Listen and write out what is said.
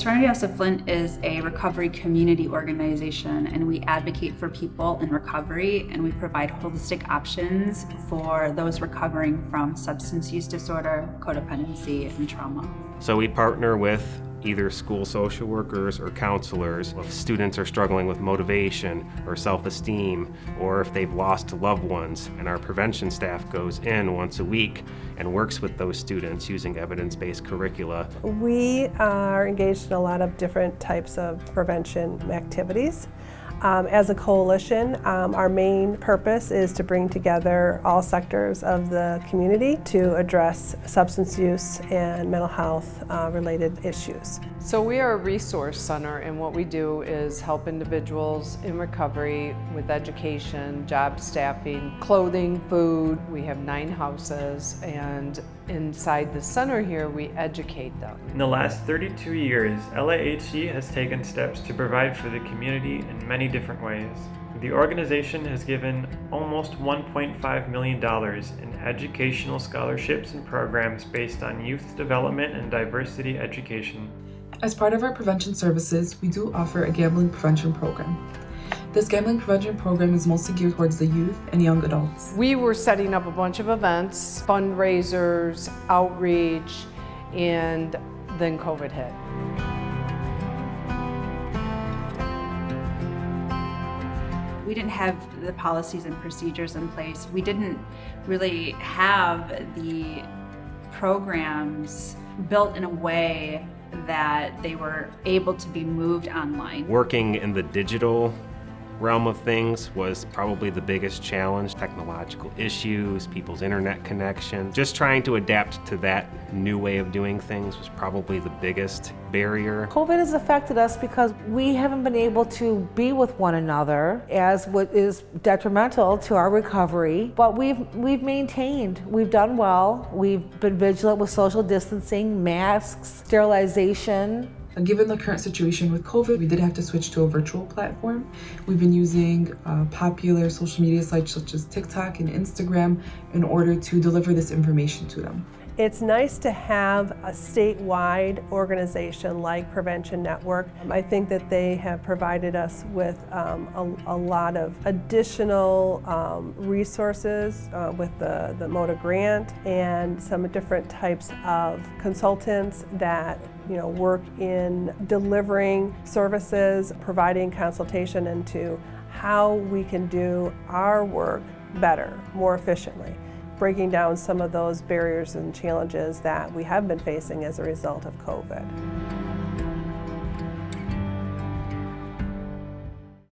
Serenity House of Flint is a recovery community organization and we advocate for people in recovery and we provide holistic options for those recovering from substance use disorder, codependency, and trauma. So we partner with either school social workers or counselors if students are struggling with motivation or self-esteem or if they've lost loved ones and our prevention staff goes in once a week and works with those students using evidence-based curricula. We are engaged in a lot of different types of prevention activities. Um, as a coalition, um, our main purpose is to bring together all sectors of the community to address substance use and mental health uh, related issues. So we are a resource center and what we do is help individuals in recovery with education, job staffing, clothing, food. We have nine houses and inside the center here we educate them. In the last 32 years, LAHC has taken steps to provide for the community in many different ways. The organization has given almost $1.5 million in educational scholarships and programs based on youth development and diversity education. As part of our prevention services, we do offer a gambling prevention program. This gambling prevention program is mostly geared towards the youth and young adults. We were setting up a bunch of events, fundraisers, outreach, and then COVID hit. We didn't have the policies and procedures in place. We didn't really have the programs built in a way that they were able to be moved online. Working in the digital realm of things was probably the biggest challenge. Technological issues, people's internet connection. Just trying to adapt to that new way of doing things was probably the biggest barrier. COVID has affected us because we haven't been able to be with one another as what is detrimental to our recovery, but we've, we've maintained, we've done well. We've been vigilant with social distancing, masks, sterilization, Given the current situation with COVID, we did have to switch to a virtual platform. We've been using uh, popular social media sites such as TikTok and Instagram in order to deliver this information to them. It's nice to have a statewide organization like Prevention Network. I think that they have provided us with um, a, a, lot of additional um, resources uh, with the, the MOTA grant and some different types of consultants that you know, work in delivering services, providing consultation into how we can do our work better, more efficiently breaking down some of those barriers and challenges that we have been facing as a result of COVID.